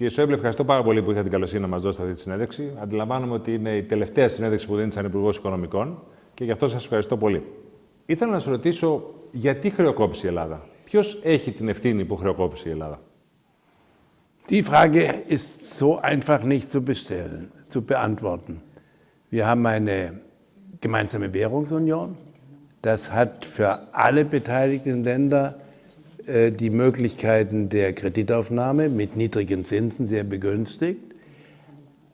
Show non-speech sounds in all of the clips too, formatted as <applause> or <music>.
Κύριε Σόιμπλε, ευχαριστώ πάρα πολύ που είχατε την καλοσύνη να μας δώσετε αυτή τη συνέντευξη. Αντιλαμβάνομαι ότι είναι η τελευταία συνέντευξη που δίνετε σαν Υπουργός Οικονομικών και γι' αυτό σας ευχαριστώ πολύ. Ήθελα να σας ρωτήσω γιατί χρεοκόπησε η Ελλάδα; Ποιος έχει την ευθύνη που χρεοκόπησε η Ελλάδα; Die Frage ist so einfach nicht zu, bestellen, zu beantworten. Wir haben eine gemeinsame Währungsunion. Das hat für alle beteiligten Länder äh, die Möglichkeiten der Kreditaufnahme mit niedrigen Zinsen sehr begünstigt.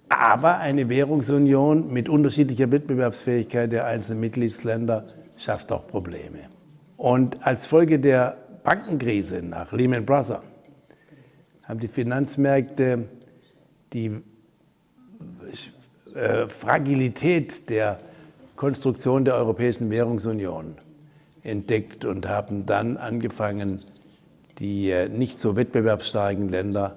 Aber eine Währungsunion mit unterschiedlicher Wettbewerbsfähigkeit der einzelnen Mitgliedsländer schafft auch Probleme. Und als Folge der Bankenkrise nach Lehman Brothers haben die Finanzmärkte die äh, Fragilität der Konstruktion der Europäischen Währungsunion entdeckt und haben dann angefangen, die äh, nicht so wettbewerbsstarken Länder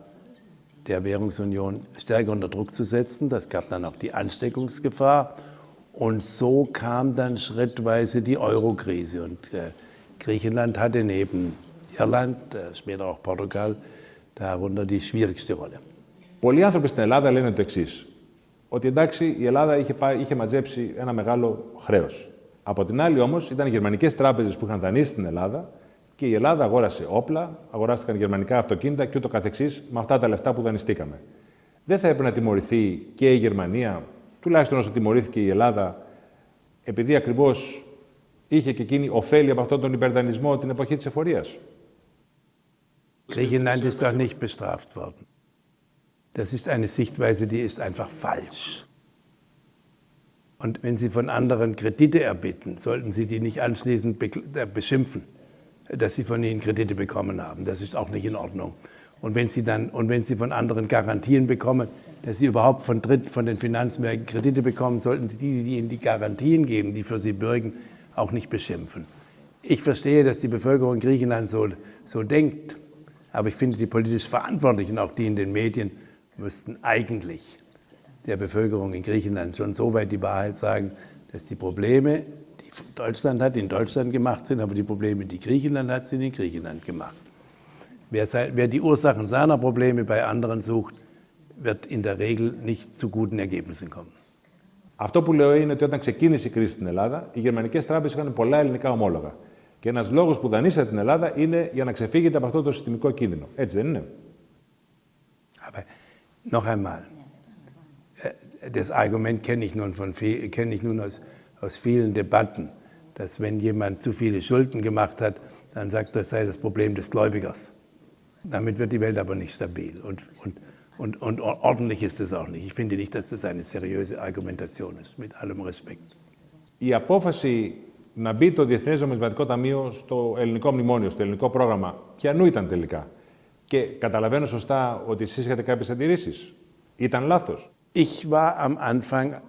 der Währungsunion stärker unter Druck zu setzen. Das gab dann auch die Ansteckungsgefahr. Und so kam dann schrittweise die Euro-Krise. Und äh, Griechenland hatte neben Irland, äh, später auch Portugal, darunter die schwierigste Rolle. Πολλοί άνθρωποι στην Ελλάδα λένε το εξή. Ότι εντάξει, η Ελλάδα είχε, πάει, είχε μαζέψει ένα μεγάλο χρέο. Από την άλλη, όμω, ήταν οι γερμανικέ τράπεζε που είχαν δανείσει στην Ελλάδα και η Ελλάδα αγόρασε όπλα, αγοράστηκαν γερμανικά αυτοκίνητα και ούτω καθεξής με αυτά τα λεφτά που δανειστήκαμε. Δεν θα έπρεπε να τιμωρηθεί και η Γερμανία, τουλάχιστον όσο τιμωρήθηκε η Ελλάδα, επειδή ακριβώς είχε και εκείνη ωφέλη από αυτόν τον υπερδανισμό την εποχή της εφορίας. Griechenland ist doch nicht bestraft worden; Das ist eine Sichtweise, die ist einfach falsch. Und wenn Sie von anderen Kredite erbitten, sollten Sie die nicht anschließend beschimpfen dass sie von ihnen Kredite bekommen haben. Das ist auch nicht in Ordnung. Und wenn sie, dann, und wenn sie von anderen Garantien bekommen, dass sie überhaupt von, Dritt, von den Finanzmärkten Kredite bekommen, sollten sie die, die ihnen die Garantien geben, die für sie bürgen, auch nicht beschimpfen. Ich verstehe, dass die Bevölkerung in Griechenland so, so denkt, aber ich finde, die politisch Verantwortlichen, auch die in den Medien, müssten eigentlich der Bevölkerung in Griechenland schon so weit die Wahrheit sagen, dass die Probleme Deutschland hat, in Deutschland gemacht sind, aber die Probleme, die Griechenland hat, sind in Griechenland gemacht. Wer, wer die Ursachen seiner Probleme bei anderen sucht, wird in der Regel nicht zu guten Ergebnissen kommen. Αυτό που λέω είναι ότι όταν ξεκίνησε η κρίση στην Ελλάδα, οι γερμανικέ τράπεζε είχαν πολλά ελληνικά ομόλογα. Και ένα λόγο που δανείσατε την Ελλάδα είναι για να ξεφύγετε από αυτό το συστημικό κίνδυνο. Έτσι δεν είναι. Aber noch einmal, das Argument kenne ich nun, von, kenne ich nun aus aus vielen Debatten, dass wenn jemand zu viele Schulden gemacht hat, dann sagt er, das sei das Problem des Gläubigers. Damit wird die Welt aber nicht stabil und, und, und, und ordentlich ist es auch nicht. Ich finde nicht, dass das eine seriöse Argumentation ist, mit allem Respekt. Η απόφαση να μπει το Διεθνές Νομισματικό Ταμείο στο ελληνικό μνημόνιο, στο ελληνικό πρόγραμμα, ποιανού ήταν τελικά. Και καταλαβαίνω σωστά ότι εσείς είχατε κάποιες αντιρρήσεις. Ήταν λάθος. Ich war am Anfang,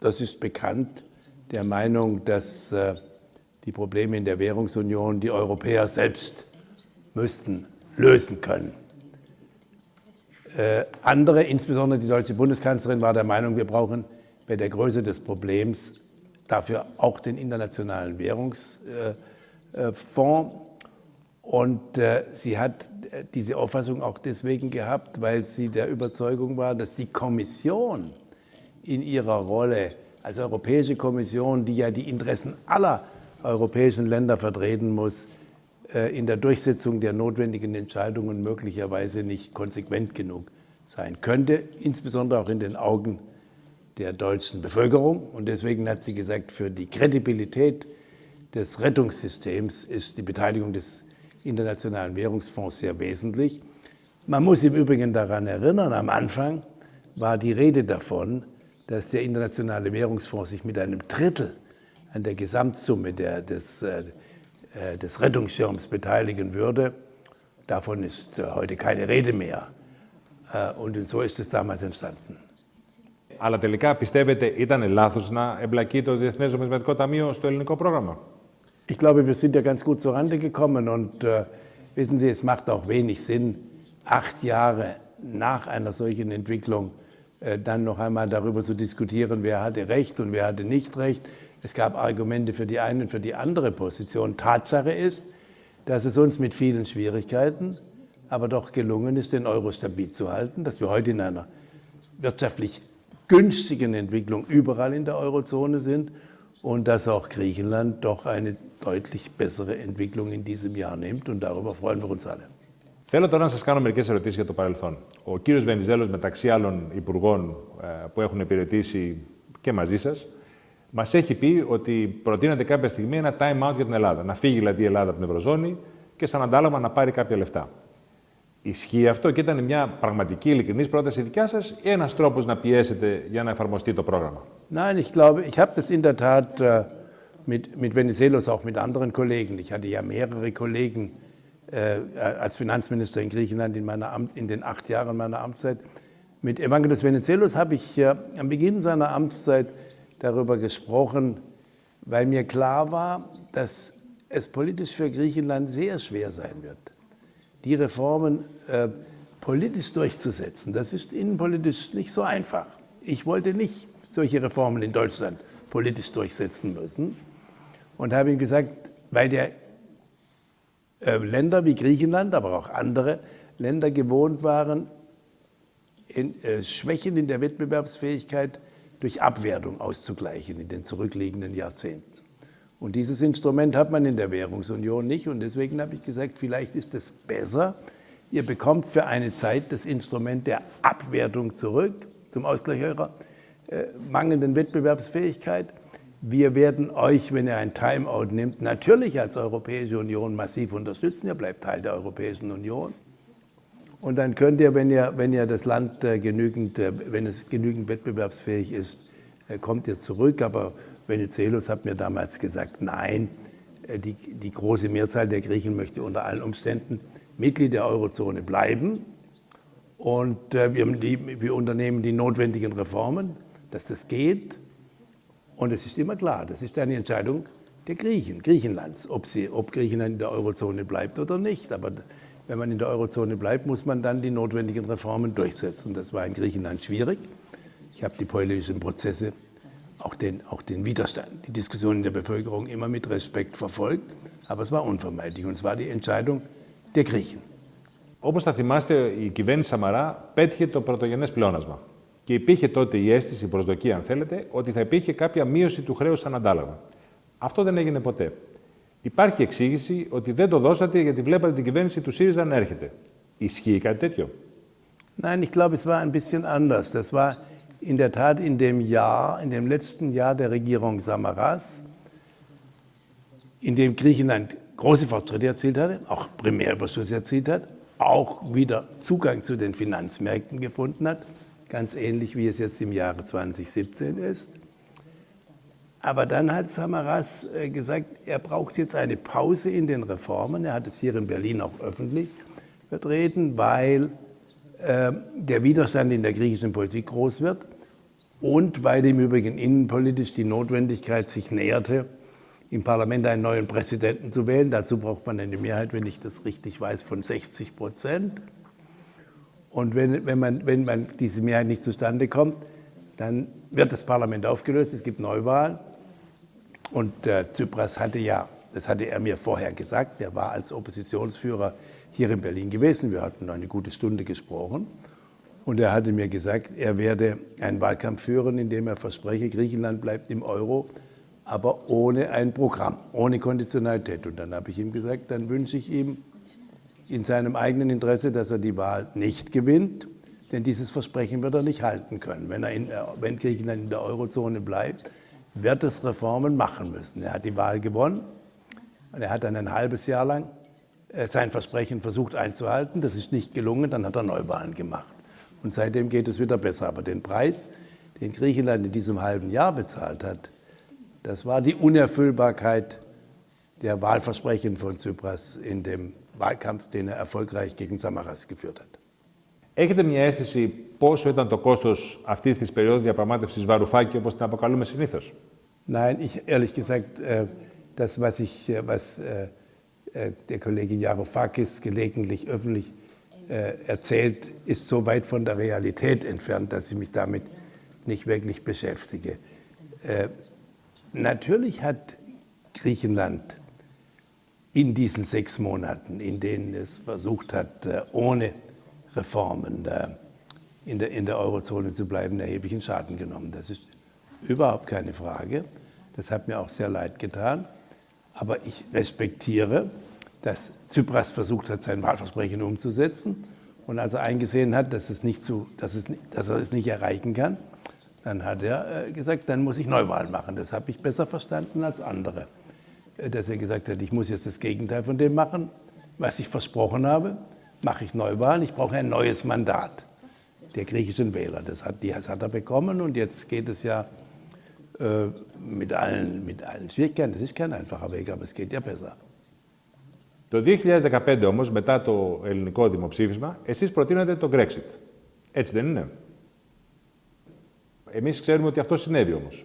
das ist bekannt, der Meinung, dass äh, die Probleme in der Währungsunion die Europäer selbst müssten lösen können. Äh, andere, insbesondere die deutsche Bundeskanzlerin, war der Meinung, wir brauchen bei der Größe des Problems dafür auch den Internationalen Währungsfonds. Äh, Und sie hat diese Auffassung auch deswegen gehabt, weil sie der Überzeugung war, dass die Kommission in ihrer Rolle als Europäische Kommission, die ja die Interessen aller europäischen Länder vertreten muss, äh, in der Durchsetzung der notwendigen Entscheidungen möglicherweise nicht konsequent genug sein könnte, insbesondere auch in den Augen der deutschen Bevölkerung. Und deswegen hat sie gesagt, für die Kredibilität des Rettungssystems ist die Beteiligung des Internationalen Währungsfonds sehr wesentlich. Man muss im Übrigen daran erinnern, am Anfang war die Rede davon, dass der Internationale Währungsfonds sich mit einem Drittel an der Gesamtsumme der, des, äh, äh, des Rettungsschirms beteiligen würde. Davon ist äh, heute keine Rede mehr. Und so ist es damals entstanden. Αλλά τελικά πιστεύετε ήταν λάθος να εμπλακεί το Διεθνές Νομισματικό Ταμείο στο ελληνικό πρόγραμμα. Ich glaube, wir sind ja ganz gut zurande gekommen und äh, wissen Sie, es macht auch wenig Sinn, acht Jahre nach einer solchen Entwicklung äh, dann noch einmal darüber zu diskutieren, wer hatte Recht und wer hatte nicht Recht. Es gab Argumente für die eine und für die andere Position. Tatsache ist, dass es uns mit vielen Schwierigkeiten aber doch gelungen ist, den Euro stabil zu halten, dass wir heute in einer wirtschaftlich günstigen Entwicklung überall in der Eurozone sind und dass auch Griechenland doch eine deutlich bessere Entwicklung in diesem Jahr nimmt und darüber freuen wir uns alle. Θέλω τώρα να σας κάνω μερικές ερωτήσεις για το παρελθόν. Ο κύριος Βενιζέλος, μεταξύ άλλων υπουργών που έχουν υπηρετήσει και μαζί σας, μας έχει πει ότι προτείνεται κάποια στιγμή ένα time out για την Ελλάδα. Να φύγει δηλαδή η Ελλάδα από την Ευρωζώνη και σαν αντάλλαγμα να πάρει κάποια λεφτά. Ισχύει αυτό και ήταν μια πραγματική ειλικρινής πρόταση δικιά σας ή ένας τρόπος να πιέσετε για να εφαρμοστεί το πρόγραμμα; Nein, ich glaube, ich habe das in der Tat äh, mit, mit Venizelos, auch mit anderen Kollegen. Ich hatte ja mehrere Kollegen äh, als Finanzminister in Griechenland in, meiner Amt, in den acht Jahren meiner Amtszeit. Mit Evangelos Venizelos habe ich äh, am Beginn seiner Amtszeit darüber gesprochen, weil mir klar war, dass es politisch für Griechenland sehr schwer sein wird, die Reformen äh, politisch durchzusetzen. Das ist innenpolitisch nicht so einfach. Ich wollte nicht solche Reformen in Deutschland politisch durchsetzen müssen und habe ihm gesagt, weil der äh, Länder wie Griechenland, aber auch andere Länder gewohnt waren, in, äh, Schwächen in der Wettbewerbsfähigkeit durch Abwertung auszugleichen in den zurückliegenden Jahrzehnten. Und dieses Instrument hat man in der Währungsunion nicht. Und deswegen habe ich gesagt, vielleicht ist es besser, ihr bekommt für eine Zeit das Instrument der Abwertung zurück zum Ausgleich eurer äh, mangelnden Wettbewerbsfähigkeit. Wir werden euch, wenn ihr ein Timeout nimmt, natürlich als Europäische Union massiv unterstützen. Ihr bleibt Teil der Europäischen Union. Und dann könnt ihr, wenn ihr, wenn ihr das Land äh, genügend, äh, wenn es genügend wettbewerbsfähig ist, äh, kommt ihr zurück. Aber Venizelos hat mir damals gesagt, nein, die, die große Mehrzahl der Griechen möchte unter allen Umständen Mitglied der Eurozone bleiben. Und wir, wir unternehmen die notwendigen Reformen, dass das geht. Und es ist immer klar, das ist eine Entscheidung der Griechen, Griechenlands, ob, sie, ob Griechenland in der Eurozone bleibt oder nicht. Aber wenn man in der Eurozone bleibt, muss man dann die notwendigen Reformen durchsetzen. Das war in Griechenland schwierig. Ich habe die politischen Prozesse, auch den, auch den Widerstand, die Diskussion in der Bevölkerung immer mit Respekt verfolgt. Aber es war unvermeidlich und es war die Entscheidung der Griechen. Όπως θα θυμάστε, η κυβέρνηση Σαμαρά πέτυχε το πρωτογενές πλεόνασμα. Και υπήρχε τότε η αίσθηση, η προσδοκία, αν θέλετε, ότι θα υπήρχε κάποια μείωση του χρέου σαν αντάλλαγμα. Αυτό δεν έγινε ποτέ. Υπάρχει εξήγηση ότι δεν το δώσατε γιατί βλέπατε την κυβέρνηση του ΣΥΡΙΖΑ να έρχεται. Ισχύει κάτι τέτοιο. Nein, ich glaube, es war ein bisschen anders. Das war in der Tat in dem Jahr, in dem letzten Jahr der Regierung Samaras, in dem Griechenland große Fortschritte erzielt hatte, auch Primärüberschuss erzielt hat, auch wieder Zugang zu den Finanzmärkten gefunden hat ganz ähnlich wie es jetzt im Jahre 2017 ist. Aber dann hat Samaras äh, gesagt, er braucht jetzt eine Pause in den Reformen. Er hat es hier in Berlin auch öffentlich vertreten, weil äh, der Widerstand in der griechischen Politik groß wird und weil im Übrigen innenpolitisch die Notwendigkeit sich näherte, im Parlament einen neuen Präsidenten zu wählen. Dazu braucht man eine Mehrheit, wenn ich das richtig weiß, von 60 Prozent. Und wenn, wenn, man, wenn man diese Mehrheit nicht zustande kommt, dann wird das Parlament aufgelöst, es gibt Neuwahlen. Und äh, Tsipras hatte ja, das hatte er mir vorher gesagt, er war als Oppositionsführer hier in Berlin gewesen. Wir hatten eine gute Stunde gesprochen. Und er hatte mir gesagt, er werde einen Wahlkampf führen, in dem er verspreche, Griechenland bleibt im Euro, aber ohne ein Programm, ohne Konditionalität. Und dann habe ich ihm gesagt, dann wünsche ich ihm in seinem eigenen Interesse, dass er die Wahl nicht gewinnt, denn dieses Versprechen wird er nicht halten können. Wenn, er in, wenn Griechenland in der Eurozone bleibt, wird es Reformen machen müssen. Er hat die Wahl gewonnen und er hat dann ein halbes Jahr lang äh, sein Versprechen versucht einzuhalten. Das ist nicht gelungen, dann hat er Neuwahlen gemacht. Und seitdem geht es wieder besser. Aber den Preis, den Griechenland in diesem halben Jahr bezahlt hat, das war die Unerfüllbarkeit der Wahlversprechen von Tsipras in dem Wahlkampf, den er erfolgreich gegen Samaras geführt hat. Έχετε μια αίσθηση πόσο ήταν το κόστος αυτής της περίοδου διαπραγμάτευσης Βαρουφάκη, όπως την αποκαλούμε συνήθως. Nein, ich, ehrlich gesagt, äh, das, was, ich, äh, was äh, der Kollege Jaroufakis gelegentlich öffentlich erzählt, ist so weit von der Realität entfernt, dass ich mich damit nicht wirklich in diesen sechs Monaten, in denen es versucht hat, äh, ohne Reformen äh, in der, in der Eurozone zu bleiben, erheblichen Schaden genommen. Das ist überhaupt keine Frage. Das hat mir auch sehr leid getan. Aber ich respektiere, dass Tsipras versucht hat, sein Wahlversprechen umzusetzen. Und als er eingesehen hat, dass, es nicht zu, dass, es, dass er es nicht erreichen kann, dann hat er äh, gesagt, dann muss ich Neuwahlen machen. Das habe ich besser verstanden als andere. Äh, dass er gesagt hat, ich muss jetzt das Gegenteil von dem machen, was ich versprochen habe, mache ich Neuwahlen, ich brauche ein neues Mandat der griechischen Wähler. Das hat, das hat er bekommen und jetzt geht es ja äh, mit, allen, mit allen Schwierigkeiten. Das ist kein einfacher Weg, aber es geht ja besser. Το 2015 όμως, μετά το ελληνικό δημοψήφισμα, εσείς προτείνατε το Brexit. Έτσι δεν είναι. Εμείς ξέρουμε ότι αυτό συνέβη όμως.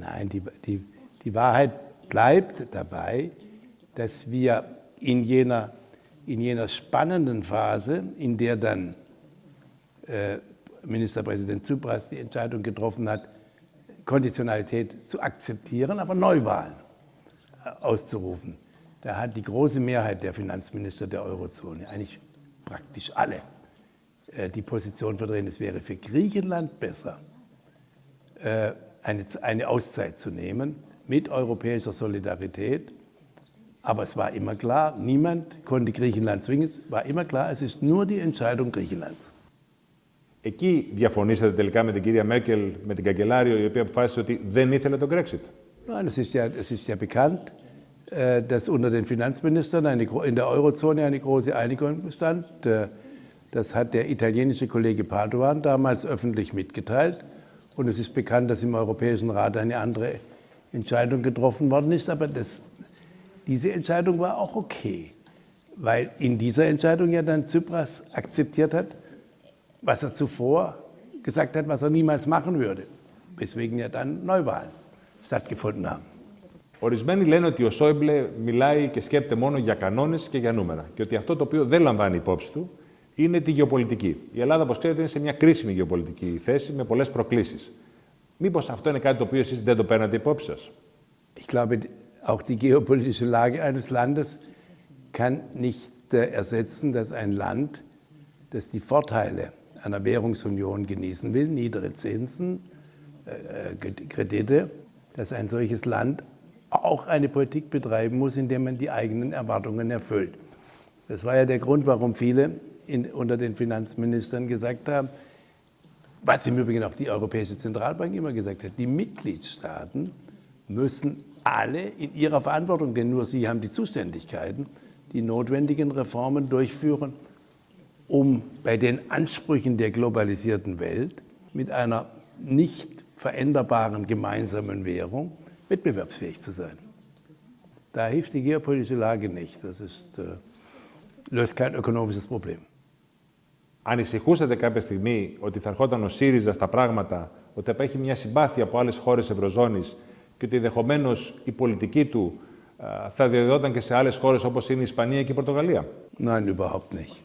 Nein, die, die, die Wahrheit bleibt dabei, dass wir in jener, in jener spannenden Phase, in der dann äh, Ministerpräsident Tsipras die Entscheidung getroffen hat, Konditionalität zu akzeptieren, aber Neuwahlen äh, auszurufen. Da hat die große Mehrheit der Finanzminister der Eurozone, eigentlich praktisch alle, äh, die Position verdrehen, es wäre für Griechenland besser, äh, eine, eine Auszeit zu nehmen mit europäischer Solidarität. Aber es war immer klar, niemand konnte Griechenland zwingen. Es war immer klar, es ist nur die Entscheidung Griechenlands. Εκεί διαφωνήσατε τελικά με την κυρία Μέρκελ, με την καγκελάριο, η οποία αποφάσισε ότι δεν ήθελε τον Brexit. Nein, es ist ja, es ist ja bekannt, äh, dass unter den Finanzministern eine, in der Eurozone eine große Einigung bestand. Äh, das hat der italienische Kollege Padoan damals öffentlich mitgeteilt. Und es ist bekannt, dass im Europäischen Rat eine andere Entscheidung getroffen worden ist. Aber das, diese Entscheidung war auch okay, weil in dieser Entscheidung ja dann Tsipras akzeptiert hat, was er zuvor gesagt hat, was er niemals machen würde. Weswegen ja dann Neuwahlen stattgefunden haben. Ορισμένοι λένε ότι ο Σόιμπλε μιλάει και σκέπτεται μόνο για κανόνε και για νούμερα. Και ότι αυτό το οποίο δεν λαμβάνει υπόψη του είναι τη γεωπολιτική. Η Ελλάδα, όπω ξέρετε, είναι σε μια κρίσιμη γεωπολιτική θέση με πολλέ προκλήσει. Μήπω αυτό είναι κάτι το οποίο εσεί δεν το παίρνατε υπόψη σα. Ich glaube, auch die geopolitische Lage eines Landes kann nicht äh, ersetzen, dass ein Land, das die Vorteile einer Währungsunion genießen will, niedere Zinsen, äh, äh, Kredite, dass ein solches Land auch eine Politik betreiben muss, in der man die eigenen Erwartungen erfüllt. Das war ja der Grund, warum viele in, unter den Finanzministern gesagt haben, was im Übrigen auch die Europäische Zentralbank immer gesagt hat, die Mitgliedstaaten müssen alle in ihrer Verantwortung, denn nur sie haben die Zuständigkeiten, die notwendigen Reformen durchführen, um bei den Ansprüchen der globalisierten Welt mit einer nicht veränderbaren gemeinsamen Währung wettbewerbsfähig zu sein. Da hilft die geopolitische Lage nicht. Das ist, äh, löst kein ökonomisches Problem. Ανησυχούσατε κάποια στιγμή ότι θα ερχόταν ο ΣΥΡΙΖΑ στα πράγματα, ότι θα έχει μια συμπάθεια από άλλε χώρε Ευρωζώνη και ότι ενδεχομένω η πολιτική του θα διαδιδόταν και σε άλλε χώρε όπω είναι η Ισπανία και η Πορτογαλία. Nein, überhaupt nicht.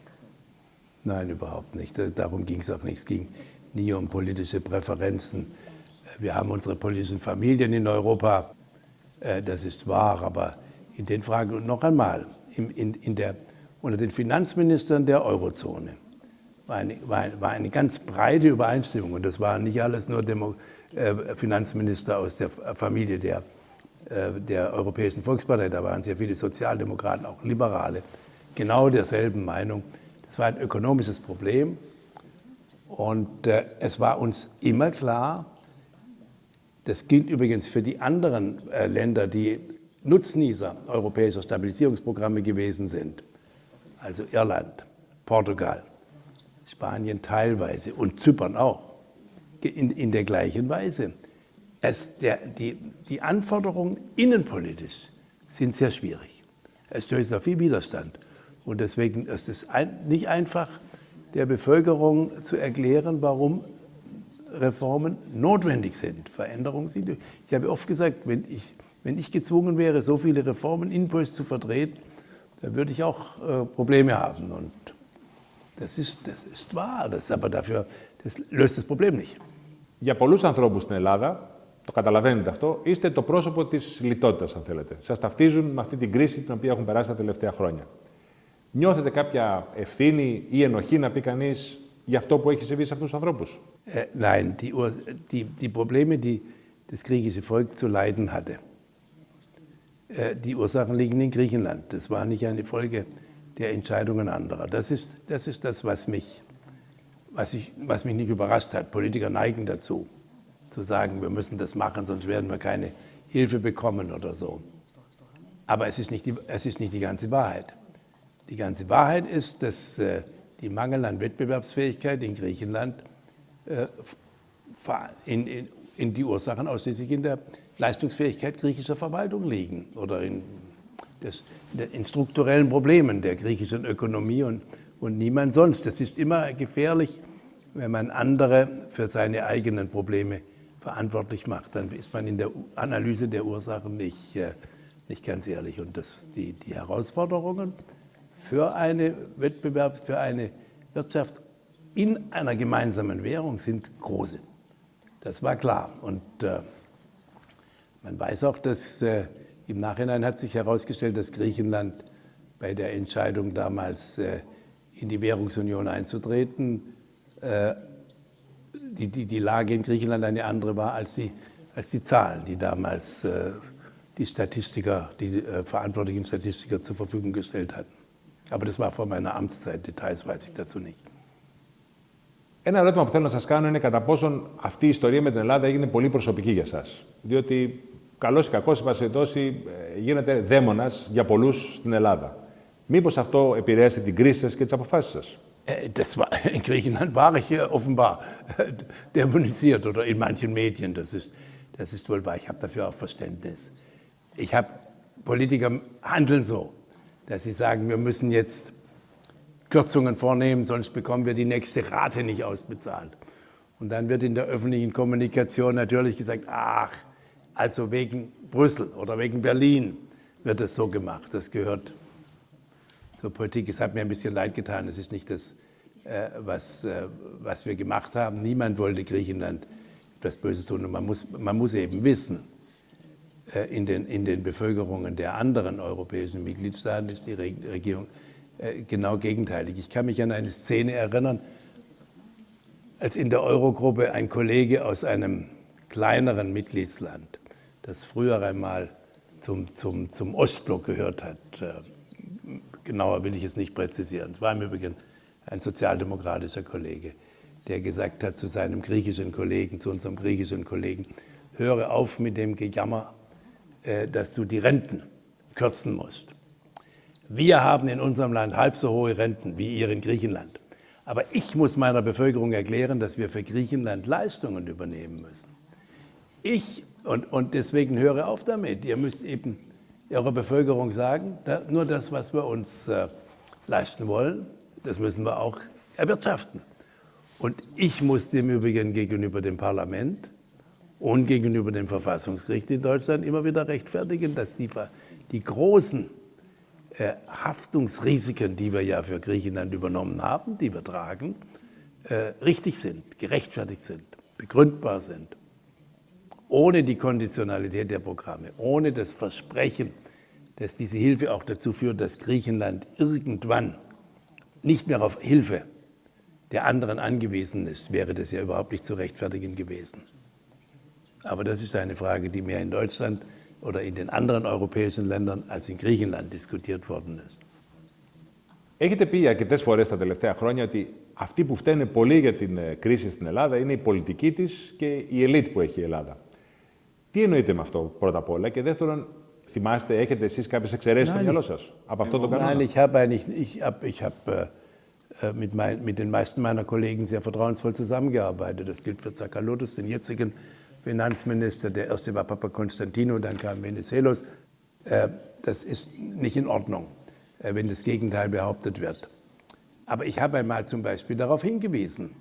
Nein, überhaupt nicht. Darum ging es auch nicht. Es ging nie um politische Präferenzen. Wir haben unsere politischen Familien in Europa, äh, das ist wahr, aber in den Fragen, und noch einmal, in, in der, unter den Finanzministern der Eurozone war eine, war, war eine, ganz breite Übereinstimmung. Und das waren nicht alles nur Demo, äh, Finanzminister aus der Familie der, äh, der Europäischen Volkspartei, da waren sehr viele Sozialdemokraten, auch Liberale, genau derselben Meinung. Es war ein ökonomisches Problem und äh, es war uns immer klar, das gilt übrigens für die anderen äh, Länder, die Nutznießer europäischer Stabilisierungsprogramme gewesen sind, also Irland, Portugal, Spanien teilweise und Zypern auch, in, in der gleichen Weise. Es, der, die, die Anforderungen innenpolitisch sind sehr schwierig. Es stößt auf viel Widerstand. Und deswegen ist es nicht einfach, der Bevölkerung zu erklären, warum Reformen notwendig sind, Veränderungen sind. Ich habe oft gesagt, wenn ich, wenn ich gezwungen wäre, so viele Reformen inpuls zu vertreten, dann würde ich auch äh, Probleme haben. Und das ist, das ist wahr, das, aber dafür das löst das Problem nicht. Για πολλούς ανθρώπους στην Ελλάδα, το καταλαβαίνετε αυτό, είστε το πρόσωπο της λιτότητας, αν θέλετε. Σας ταυτίζουν με αυτή την κρίση την οποία έχουν περάσει τα τελευταία χρόνια. Νιώθετε κάποια ευθύνη ή ενοχή, να πει κανείς, για αυτό που έχει συμβεί σε αυτούς τους ανθρώπους; Äh, nein, die, die, die Probleme, die das griechische Volk zu leiden hatte, äh, die Ursachen liegen in Griechenland. Das war nicht eine Folge der Entscheidungen anderer. Das ist das, ist das was, mich, was, ich, was mich nicht überrascht hat. Politiker neigen dazu, zu sagen, wir müssen das machen, sonst werden wir keine Hilfe bekommen oder so. Aber es ist nicht die, es ist nicht die ganze Wahrheit. Die ganze Wahrheit ist, dass äh, die Mangel an Wettbewerbsfähigkeit in Griechenland äh, in, in, in, die Ursachen ausschließlich in der Leistungsfähigkeit griechischer Verwaltung liegen oder in, des, in strukturellen Problemen der griechischen Ökonomie und, und niemand sonst. Das ist immer gefährlich, wenn man andere für seine eigenen Probleme verantwortlich macht. Dann ist man in der Analyse der Ursachen nicht, äh, nicht ganz ehrlich. Und das, die, die Herausforderungen für eine Wettbewerb, für eine Wirtschaft in einer gemeinsamen Währung sind große. Das war klar. Und äh, man weiß auch, dass äh, im Nachhinein hat sich herausgestellt, dass Griechenland bei der Entscheidung damals äh, in die Währungsunion einzutreten, äh, die, die, die Lage in Griechenland eine andere war als die, als die Zahlen, die damals äh, die Statistiker, die äh, verantwortlichen Statistiker zur Verfügung gestellt hatten. Aber das war vor meiner Amtszeit, Details weiß ich dazu nicht. Ένα ερώτημα που θέλω να σας κάνω είναι κατά πόσον αυτή η ιστορία με την Ελλάδα έγινε πολύ προσωπική για σας. Διότι, καλώς ή κακώς, η γίνεται δαίμονας για πολλούς στην Ελλάδα. Μήπως αυτό επηρέασε την κρίση σας και τις αποφάσεις σας. Das war, in Griechenland war ich offenbar <laughs> dämonisiert oder in manchen Medien. Das ist, das ist wohl wahr. Ich habe dafür auch Verständnis. Ich habe, Politiker handeln so dass sie sagen, wir müssen jetzt Kürzungen vornehmen, sonst bekommen wir die nächste Rate nicht ausbezahlt. Und dann wird in der öffentlichen Kommunikation natürlich gesagt, ach, also wegen Brüssel oder wegen Berlin wird es so gemacht. Das gehört zur Politik. Es hat mir ein bisschen leid getan. Es ist nicht das, äh, was, äh, was wir gemacht haben. Niemand wollte Griechenland etwas Böses tun. Und man muss, man muss eben wissen, äh, in den, in den Bevölkerungen der anderen europäischen Mitgliedstaaten ist die Regierung äh, genau gegenteilig. Ich kann mich an eine Szene erinnern, als in der Eurogruppe ein Kollege aus einem kleineren Mitgliedsland, das früher einmal zum, zum, zum Ostblock gehört hat, äh, genauer will ich es nicht präzisieren, es war im Übrigen ein sozialdemokratischer Kollege, der gesagt hat zu seinem griechischen Kollegen, zu unserem griechischen Kollegen, höre auf mit dem Gejammer äh, dass du die Renten kürzen musst. Wir haben in unserem Land halb so hohe Renten wie ihr in Griechenland. Aber ich muss meiner Bevölkerung erklären, dass wir für Griechenland Leistungen übernehmen müssen. Ich, und, und deswegen höre auf damit, ihr müsst eben eurer Bevölkerung sagen, nur das, was wir uns äh, leisten wollen, das müssen wir auch erwirtschaften. Und ich muss dem Übrigen gegenüber dem Parlament und gegenüber dem Verfassungsgericht in Deutschland immer wieder rechtfertigen, dass die, die großen äh, Haftungsrisiken, die wir ja für Griechenland übernommen haben, die wir tragen, äh, richtig sind, gerechtfertigt sind, begründbar sind Ohne die Konditionalität der Programme, ohne das Versprechen, dass diese Hilfe auch dazu führt, dass Griechenland irgendwann nicht mehr auf Hilfe der anderen angewiesen ist, wäre das ja überhaupt nicht zu rechtfertigen gewesen. Aber das ist eine Frage, die mehr in Deutschland oder in den anderen europäischen Ländern als in Griechenland diskutiert worden ist. Έχετε πει αρκετέ φορέ τα τελευταία χρόνια ότι αυτοί που φταίνε πολύ για την κρίση στην Ελλάδα είναι η πολιτική τη και η ελίτ που έχει η Ελλάδα. Τι εννοείτε με αυτό πρώτα απ' όλα και δεύτερον, θυμάστε, έχετε εσεί κάποιε εξαιρέσει στο μυαλό σα από αυτό το κανόνα. Nein, ich habe eigentlich, ich habe, ich habe äh, mit, mein, mit den meisten meiner Kollegen sehr vertrauensvoll zusammengearbeitet. Das gilt für Zakalotis, den jetzigen Finanzminister. Der erste war Papa Konstantino, dann kam Venizelos. Äh, das ist nicht in Ordnung, äh, wenn das Gegenteil behauptet wird. Aber ich habe einmal zum Beispiel darauf hingewiesen,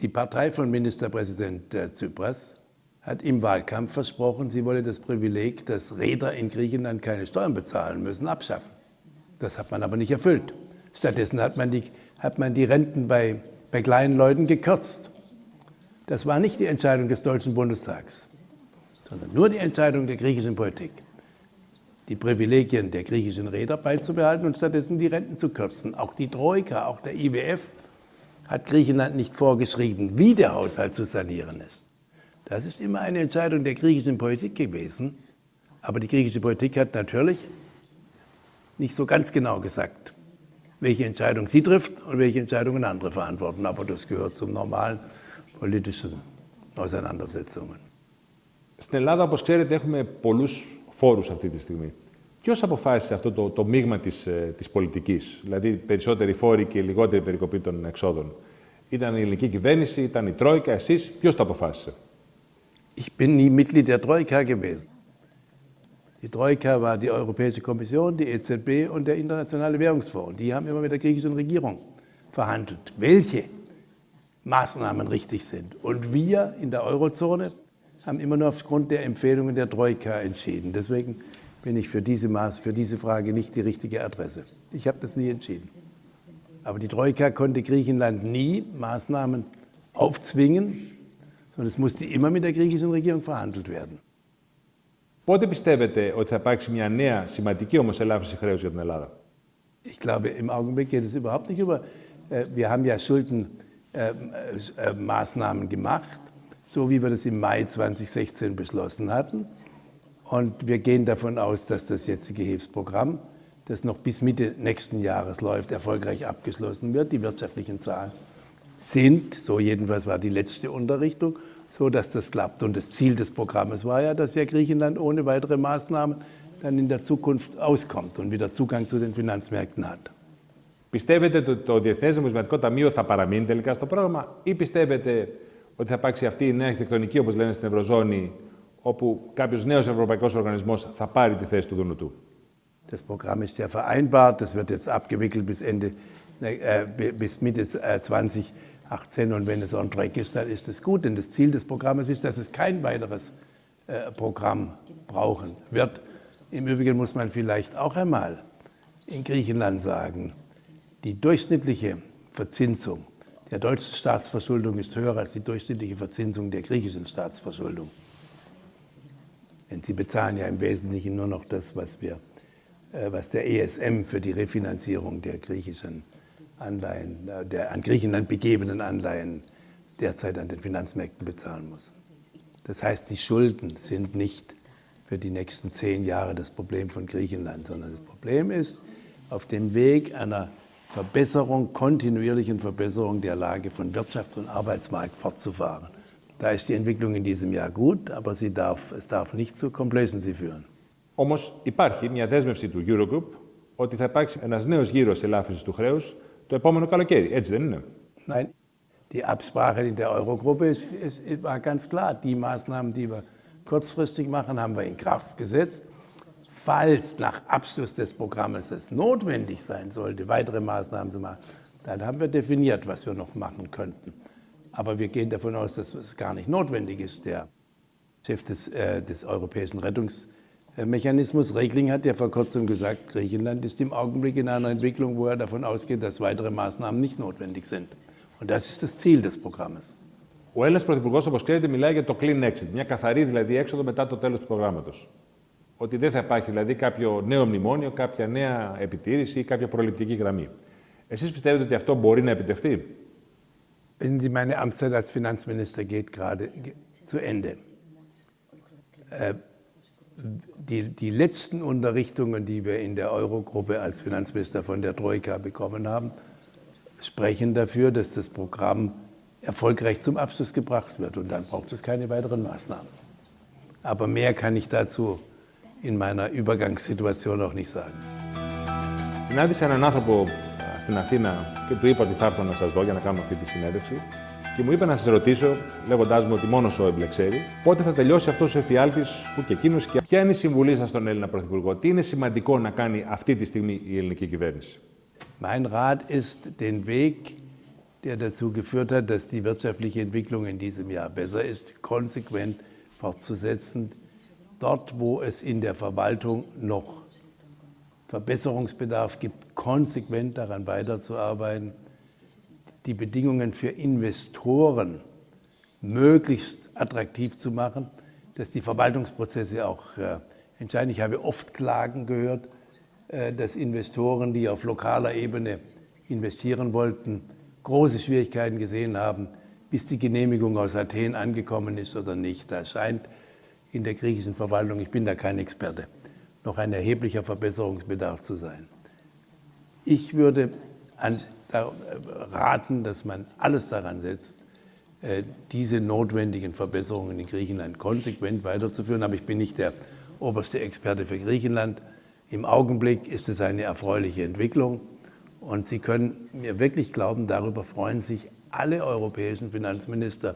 die Partei von Ministerpräsident äh, Tsipras hat im Wahlkampf versprochen, sie wolle das Privileg, dass Räder in Griechenland keine Steuern bezahlen müssen, abschaffen. Das hat man aber nicht erfüllt. Stattdessen hat man die, hat man die Renten bei, bei kleinen Leuten gekürzt. Das war nicht die Entscheidung des Deutschen Bundestags, sondern nur die Entscheidung der griechischen Politik, die Privilegien der griechischen Räder beizubehalten und stattdessen die Renten zu kürzen. Auch die Troika, auch der IWF hat Griechenland nicht vorgeschrieben, wie der Haushalt zu sanieren ist. Das ist immer eine Entscheidung der griechischen Politik gewesen. Aber die griechische Politik hat natürlich nicht so ganz genau gesagt, welche Entscheidung sie trifft und welche Entscheidungen andere verantworten. Aber das gehört zum normalen politischen Auseinandersetzungen. Στην Ελλάδα, όπως ξέρετε, έχουμε πολλούς φόρους αυτή τη στιγμή. Ποιο αποφάσισε αυτό το, το μείγμα τη της πολιτική, δηλαδή περισσότεροι φόροι και λιγότερη περικοπή των εξόδων. Ήταν η ελληνική κυβέρνηση, ήταν η Τρόικα, εσεί, ποιο το αποφάσισε. Ich bin nie Mitglied der Troika gewesen. Die Troika war die Europäische Kommission, die EZB und der Internationale Währungsfonds. Die haben immer mit der griechischen Regierung verhandelt, welche Maßnahmen richtig sind. Und wir in der Eurozone haben immer nur aufgrund der Empfehlungen der Troika entschieden. Deswegen bin ich für diese, Maß, für diese Frage nicht die richtige Adresse. Ich habe das nie entschieden. Aber die Troika konnte Griechenland nie Maßnahmen aufzwingen, und es musste immer mit der griechischen Regierung verhandelt werden. Πότε πιστεύετε ότι θα υπάρξει μια νέα σημαντική όμως ελάφρυνση χρέους για την Ελλάδα. Ich glaube, im Augenblick geht es überhaupt nicht über. Äh, wir haben ja Schuldenmaßnahmen äh, äh, gemacht, so wie wir das im Mai 2016 beschlossen hatten. Und wir gehen davon aus, dass das jetzige Hilfsprogramm, das noch bis Mitte nächsten Jahres läuft, erfolgreich abgeschlossen wird. Die wirtschaftlichen Zahlen sind, so jedenfalls war die letzte Unterrichtung, so dass das klappt. Und das Ziel des Programmes war ja, dass ja Griechenland ohne weitere Maßnahmen dann in der Zukunft auskommt und wieder Zugang zu den Finanzmärkten hat. Πιστεύετε ότι το Διεθνές Νομισματικό Ταμείο θα παραμείνει τελικά στο πρόγραμμα ή πιστεύετε ότι θα υπάρξει αυτή η νέα αρχιτεκτονική, όπως λένε στην Ευρωζώνη, όπου κάποιος νέος ευρωπαϊκός οργανισμός θα πάρει τη θέση του Δουνουτού. Das Programm ist ja vereinbart, das wird jetzt abgewickelt bis, Ende, äh, bis Mitte 20 18 und wenn es on track ist, dann ist es gut. Denn das Ziel des Programmes ist, dass es kein weiteres äh, Programm brauchen wird. Im Übrigen muss man vielleicht auch einmal in Griechenland sagen, die durchschnittliche Verzinsung der deutschen Staatsverschuldung ist höher als die durchschnittliche Verzinsung der griechischen Staatsverschuldung. Denn sie bezahlen ja im Wesentlichen nur noch das, was, wir, äh, was der ESM für die Refinanzierung der griechischen Anleihen, äh, der an Griechenland begebenen Anleihen derzeit an den Finanzmärkten bezahlen muss. Das heißt, die Schulden sind nicht für die nächsten zehn Jahre das Problem von Griechenland, sondern das Problem ist, auf dem Weg einer Verbesserung, kontinuierlichen Verbesserung der Lage von Wirtschaft und Arbeitsmarkt fortzufahren. Da ist die Entwicklung in diesem Jahr gut, aber sie darf, es darf nicht zu Complacency führen. Όμως υπάρχει μια δέσμευση του Eurogroup ότι θα υπάρξει ένας νέος γύρος ελάφρυνσης του χρέους το επόμενο καλοκαίρι. Έτσι δεν είναι. Nein, die Absprache in der Eurogruppe ist, ist, war ganz klar. Die Maßnahmen, die wir kurzfristig machen, haben wir in Kraft gesetzt. Falls nach Abschluss des Programmes es notwendig sein sollte, weitere Maßnahmen zu machen, dann haben wir definiert, was wir noch machen könnten. Aber wir gehen davon aus, dass es gar nicht notwendig ist. Der Chef des, äh, des Europäischen Rettungs Mechanismus. Regling hat ja vor kurzem gesagt, Griechenland ist im Augenblick in einer Entwicklung, wo er davon ausgeht, dass weitere Maßnahmen nicht notwendig sind. Und das ist das Ziel des Programmes. Ο Έλληνα Πρωθυπουργό, όπω ξέρετε, μιλάει για το clean exit, μια καθαρή δηλαδή έξοδο μετά το τέλο του προγράμματο. Ότι δεν θα υπάρχει δηλαδή κάποιο νέο μνημόνιο, κάποια νέα επιτήρηση ή κάποια προληπτική γραμμή. Εσεί πιστεύετε ότι αυτό μπορεί να επιτευχθεί. Wissen Sie, meine Amtszeit als Finanzminister geht gerade zu Ende. Äh, die, die letzten Unterrichtungen, die wir in der Eurogruppe als Finanzminister von der Troika bekommen haben, sprechen dafür, dass das Programm erfolgreich zum Abschluss gebracht wird. Und dann braucht es keine weiteren Maßnahmen. Aber mehr kann ich dazu in meiner Übergangssituation noch nicht sagen. Συνάντησα έναν άνθρωπο στην Αθήνα και του είπα ότι θα έρθω να σας δω για να κάνουμε αυτή τη συνέντευξη. και μου είπε να σα ρωτήσω, λέγοντά μου ότι μόνο ο Έμπλε ξέρει, πότε θα τελειώσει αυτό ο εφιάλτη που και εκείνο και ποια είναι η συμβουλή σα στον Έλληνα Πρωθυπουργό, τι είναι σημαντικό να κάνει αυτή τη στιγμή η ελληνική κυβέρνηση. Mein Rat ist, den Weg, der dazu geführt hat, dass die wirtschaftliche Entwicklung in diesem Jahr besser ist, konsequent fortzusetzen. Dort, wo es in der Verwaltung noch Verbesserungsbedarf gibt, konsequent daran weiterzuarbeiten die Bedingungen für Investoren möglichst attraktiv zu machen, dass die Verwaltungsprozesse auch äh, entscheiden. Ich habe oft Klagen gehört, äh, dass Investoren, die auf lokaler Ebene investieren wollten, große Schwierigkeiten gesehen haben, bis die Genehmigung aus Athen angekommen ist oder nicht. Da scheint in der griechischen Verwaltung, ich bin da kein Experte, noch ein erheblicher Verbesserungsbedarf zu sein. Ich würde an, raten, dass man alles daran setzt, äh, diese notwendigen Verbesserungen in Griechenland konsequent weiterzuführen. Aber ich bin nicht der oberste Experte für Griechenland. Im Augenblick ist es eine erfreuliche Entwicklung. Und Sie können mir wirklich glauben, darüber freuen sich alle europäischen Finanzminister.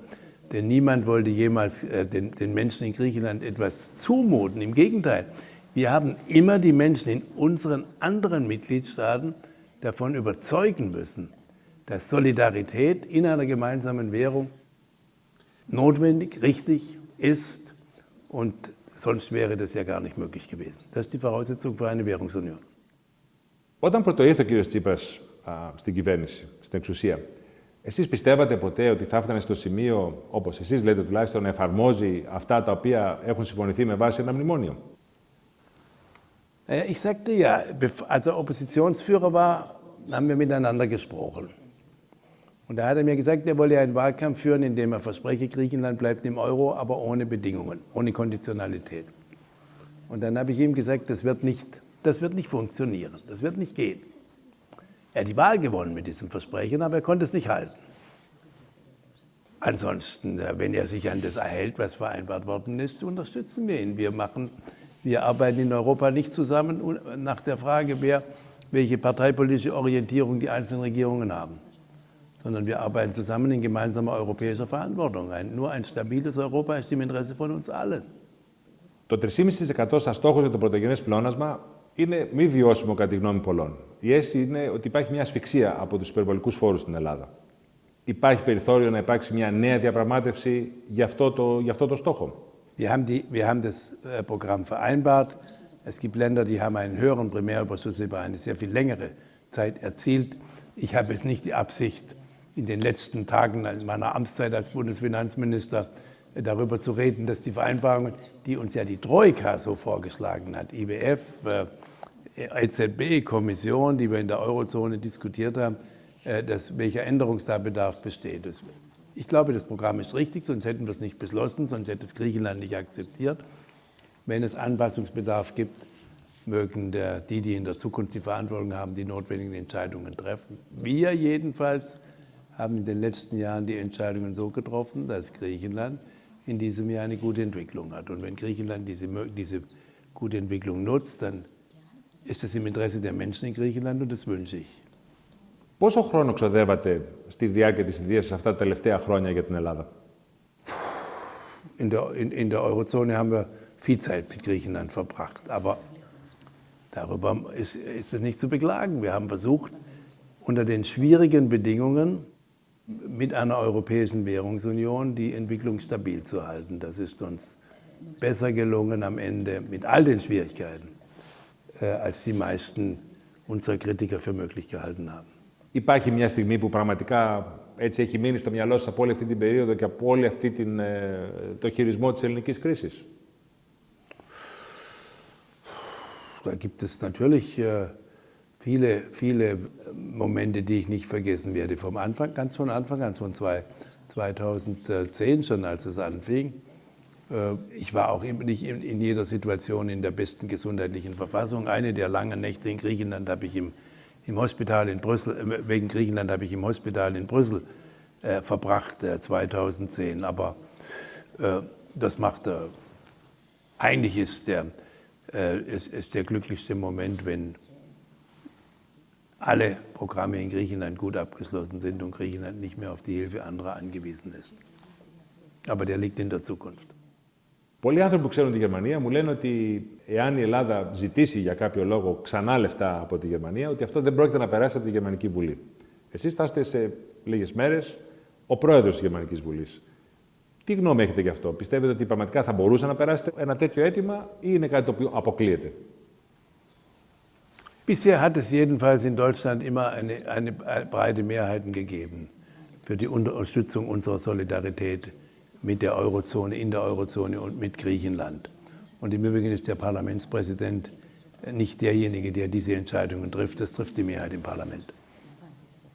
Denn niemand wollte jemals äh, den, den Menschen in Griechenland etwas zumuten. Im Gegenteil, wir haben immer die Menschen in unseren anderen Mitgliedstaaten davon überzeugen müssen, dass Solidarität in einer gemeinsamen Währung notwendig, richtig ist und sonst wäre das ja gar nicht möglich gewesen. Das ist die Voraussetzung für eine Währungsunion. Όταν πρωτοήρθε ο κύριος Τσίπρας α, στην κυβέρνηση, στην εξουσία, εσείς πιστεύατε ποτέ ότι θα έφτανε στο σημείο, όπως εσείς λέτε τουλάχιστον, να εφαρμόζει αυτά τα οποία έχουν συμφωνηθεί με βάση ένα μνημόνιο. Ich sagte ja, als er Oppositionsführer war, haben wir miteinander gesprochen. Und da hat er mir gesagt, er wolle einen Wahlkampf führen, in dem er verspreche, Griechenland bleibt im Euro, aber ohne Bedingungen, ohne Konditionalität. Und dann habe ich ihm gesagt, das wird nicht, das wird nicht funktionieren, das wird nicht gehen. Er hat die Wahl gewonnen mit diesem Versprechen, aber er konnte es nicht halten. Ansonsten, äh, wenn er sich an das erhält, was vereinbart worden ist, unterstützen wir ihn. Wir, machen, wir arbeiten in Europa nicht zusammen nach der Frage, wer, welche parteipolitische Orientierung die einzelnen Regierungen haben sondern wir arbeiten zusammen in gemeinsamer europäischer Verantwortung. Ein, nur ein stabiles Europa ist im Interesse von uns allen. Το 3,5% σαν στόχο για το πρωτογενέ πλεόνασμα είναι μη βιώσιμο κατά τη γνώμη πολλών. Η αίσθηση είναι ότι υπάρχει μια ασφυξία από του υπερβολικού φόρου στην Ελλάδα. Υπάρχει περιθώριο να υπάρξει μια νέα διαπραγμάτευση για αυτό το, για αυτό το στόχο. Wir haben, die, wir haben das äh, Programm vereinbart. Es gibt Länder, die haben einen höheren Primärüberschuss über eine sehr viel längere Zeit erzielt. Ich habe jetzt nicht die Absicht, in den letzten Tagen meiner Amtszeit als Bundesfinanzminister äh, darüber zu reden, dass die Vereinbarungen, die uns ja die Troika so vorgeschlagen hat, IWF, äh, EZB, Kommission, die wir in der Eurozone diskutiert haben, dass, welcher Änderungsbedarf besteht. Ich glaube, das Programm ist richtig, sonst hätten wir es nicht beschlossen, sonst hätte es Griechenland nicht akzeptiert. Wenn es Anpassungsbedarf gibt, mögen der, die, die in der Zukunft die Verantwortung haben, die notwendigen Entscheidungen treffen. Wir jedenfalls haben in den letzten Jahren die Entscheidungen so getroffen, dass Griechenland in diesem Jahr eine gute Entwicklung hat. Und wenn Griechenland diese, diese gute Entwicklung nutzt, dann ist es im Interesse der Menschen in Griechenland und das wünsche ich. Πόσο χρόνο ξοδεύατε στη διάρκεια της ιδείας αυτά τα τελευταία χρόνια για την Ελλάδα? In der, in, in der Eurozone haben wir viel Zeit mit Griechenland verbracht, aber darüber ist, ist es nicht zu beklagen. Wir haben versucht, unter den schwierigen Bedingungen mit einer europäischen Währungsunion die Entwicklung stabil zu halten. Das ist uns besser gelungen am Ende mit all den Schwierigkeiten, äh, als die meisten unserer Kritiker für möglich gehalten haben. Υπάρχει μια στιγμή που πραγματικά έτσι έχει μείνει στο μυαλό σας από όλη αυτή την περίοδο και από όλη αυτή την, το χειρισμό της ελληνικής κρίσης. Da gibt es natürlich äh, viele, viele Momente, die ich nicht vergessen werde. Vom Anfang, ganz von Anfang an, von 2010 schon, als es anfing. Äh, ich war auch nicht in jeder Situation in der besten gesundheitlichen Verfassung. Eine der langen Nächte in Griechenland habe ich im, im Hospital in Brüssel, äh, wegen Griechenland habe ich im Hospital in Brüssel äh, verbracht, äh, 2010. Aber äh, das macht, äh, eigentlich ist der, ist, ist der glücklichste Moment, wenn alle Programme in Griechenland gut abgeschlossen sind und Griechenland nicht mehr auf die Hilfe anderer angewiesen ist. Aber der liegt in der Zukunft. Πολλοί άνθρωποι που ξέρουν τη Γερμανία μου λένε ότι εάν η Ελλάδα ζητήσει για κάποιο λόγο ξανά λεφτά από τη Γερμανία, ότι αυτό δεν πρόκειται να περάσει από τη Γερμανική Βουλή. Εσείς θα είστε σε λίγες μέρες ο πρόεδρος της Γερμανικής Βουλής. Τι γνώμη έχετε γι' αυτό, Πιστεύετε ότι πραγματικά θα μπορούσε να περάσετε ένα τέτοιο αίτημα ή είναι κάτι το οποίο αποκλείεται; Bisher hat es jedenfalls in Deutschland immer eine, eine breite Mehrheit gegeben für die Unterstützung unserer Solidarität mit der Eurozone, in der Eurozone und mit Griechenland. Und im Übrigen ist der Parlamentspräsident nicht derjenige, der diese Entscheidungen trifft. Das trifft die Mehrheit im Parlament.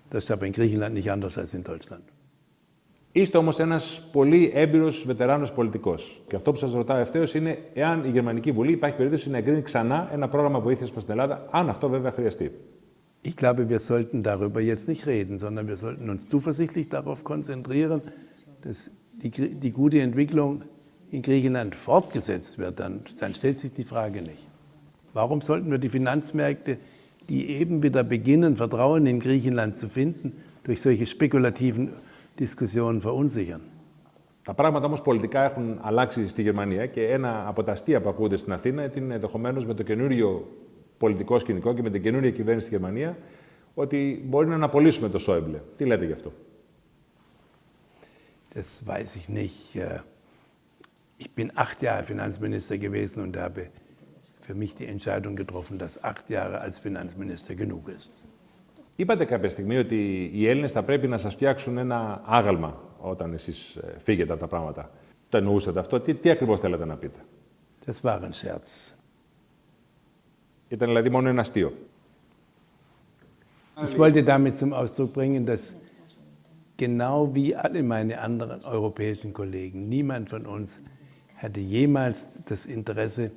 Das ist aber in Griechenland nicht anders als in Deutschland. Είστε όμω ένα πολύ έμπειρο βετεράνο πολιτικό. Και αυτό που σα ρωτάω ευθέω είναι εάν η Γερμανική Βουλή υπάρχει περίπτωση να εγκρίνει ξανά ένα πρόγραμμα βοήθεια προ την Ελλάδα, αν αυτό βέβαια χρειαστεί. Ich glaube, wir sollten darüber jetzt nicht reden, sondern wir sollten uns zuversichtlich darauf konzentrieren, dass die, die gute Entwicklung in Griechenland fortgesetzt wird. Dann, dann stellt sich die Frage nicht. Warum sollten wir die Finanzmärkte, die eben wieder beginnen, Vertrauen in Griechenland zu finden, durch solche spekulativen Diskussionen verunsichern? Τα πράγματα όμω πολιτικά έχουν αλλάξει στη Γερμανία και ένα από τα αστεία που ακούγονται στην Αθήνα είναι ενδεχομένω με το καινούριο πολιτικό σκηνικό και με την καινούρια κυβέρνηση στη Γερμανία ότι μπορεί να αναπολύσουμε το Σόιμπλε. Τι λέτε γι' αυτό. Das weiß ich nicht. Ich bin acht Jahre Finanzminister gewesen und habe für mich die Entscheidung getroffen, dass acht Jahre als Finanzminister genug ist. Είπατε κάποια στιγμή ότι οι Έλληνες θα πρέπει να σας φτιάξουν ένα άγαλμα όταν εσείς φύγετε από τα πράγματα. Το εννοούσατε αυτό. Τι, τι ακριβώς θέλετε να πείτε. Das war ein Scherz. Ήταν δηλαδή μόνο ένα αστείο. Ich wollte damit zum Ausdruck bringen, dass genau wie alle meine anderen europäischen Kollegen, niemand von uns hatte jemals das Interesse,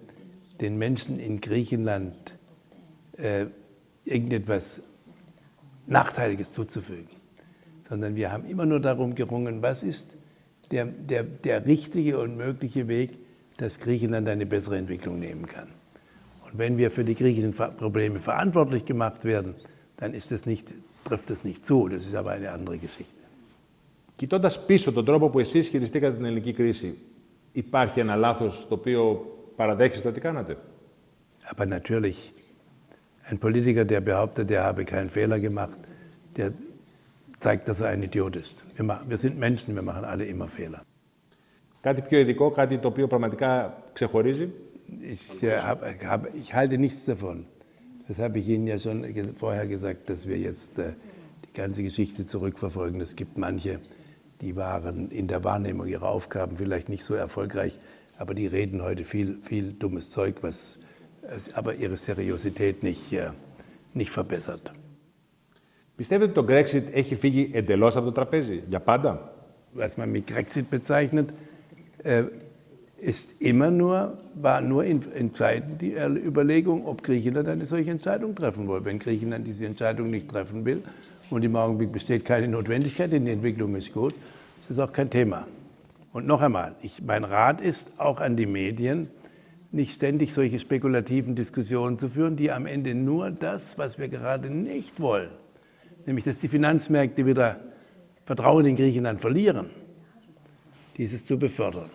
den Menschen in Griechenland äh, irgendetwas Nachteiliges zuzufügen, sondern wir haben immer nur darum gerungen, was ist der, der, der richtige und mögliche Weg, dass Griechenland eine bessere Entwicklung nehmen kann. Und wenn wir für die griechischen Probleme verantwortlich gemacht werden, dann ist es nicht, trifft es nicht zu. Das ist aber eine andere Geschichte. Κοιτώντα πίσω τον τρόπο που εσεί χειριστήκατε την ελληνική κρίση, υπάρχει ένα λάθο το οποίο παραδέχεστε ότι κάνατε. Aber natürlich, ein Politiker, der behauptet, er habe keinen Fehler gemacht, der zeigt, dass er ein Idiot ist. Wir, machen, wir sind Menschen, wir machen alle immer Fehler. Κάτι πιο ειδικό, κάτι το οποίο πραγματικά ξεχωρίζει. Ich, äh, hab, hab, ich halte nichts davon. Das habe ich Ihnen ja schon vorher gesagt, dass wir jetzt äh, die ganze Geschichte zurückverfolgen. Es gibt manche, die waren in der Wahrnehmung ihrer Aufgaben vielleicht nicht so erfolgreich, aber die reden heute viel, viel dummes Zeug, was aber ihre Seriosität nicht, äh, nicht verbessert. Πιστεύετε ότι το Brexit έχει φύγει εντελώς από το τραπέζι, για πάντα? Was man mit Brexit bezeichnet, äh, ist immer nur, war nur in, in, Zeiten die Überlegung, ob Griechenland eine solche Entscheidung treffen will. Wenn Griechenland diese Entscheidung nicht treffen will und im Augenblick besteht keine Notwendigkeit, denn die Entwicklung ist gut, ist das auch kein Thema. Und noch einmal, ich, mein Rat ist auch an die Medien, nicht ständig solche spekulativen Diskussionen zu führen, die am Ende nur das, was wir gerade nicht wollen, nämlich dass die Finanzmärkte wieder Vertrauen in Griechenland verlieren, dieses zu befördern.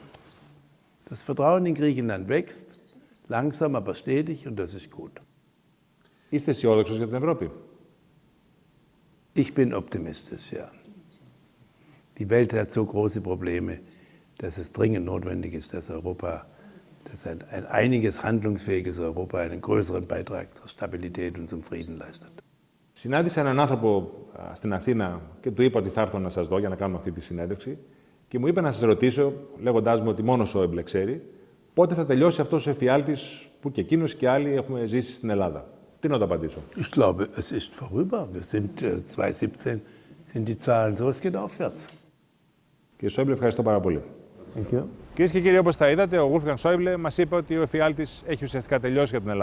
Das Vertrauen in Griechenland wächst, langsam, aber stetig und das ist gut. Είστε αισιόδοξος για την Ευρώπη? Ich bin optimistisch, ja. Die Welt hat so große Probleme, dass es dringend notwendig ist, dass Europa, dass ein, ein einiges handlungsfähiges Europa einen größeren Beitrag zur Stabilität und zum Frieden leistet. Συνάντησα έναν άνθρωπο στην Αθήνα και του είπα ότι θα έρθω να σας δω για να κάνουμε αυτή τη συνέντευξη και μου είπε να σα ρωτήσω, λέγοντά μου ότι μόνο ο Σόιμπλε ξέρει, πότε θα τελειώσει αυτό ο εφιάλτη που και εκείνο και άλλοι έχουμε ζήσει στην Ελλάδα. Τι να το απαντήσω. Ich glaube, es ist vorüber. Wir sind 2017 sind die Zahlen so, es geht aufwärts. Κύριε Σόιμπλε, ευχαριστώ πάρα πολύ. Thank you. Κυρίε και κύριοι, όπω τα είδατε, ο Γούλφγαν Σόιμπλε μα είπε ότι ο εφιάλτη έχει ουσιαστικά τελειώσει για την Ελλάδα.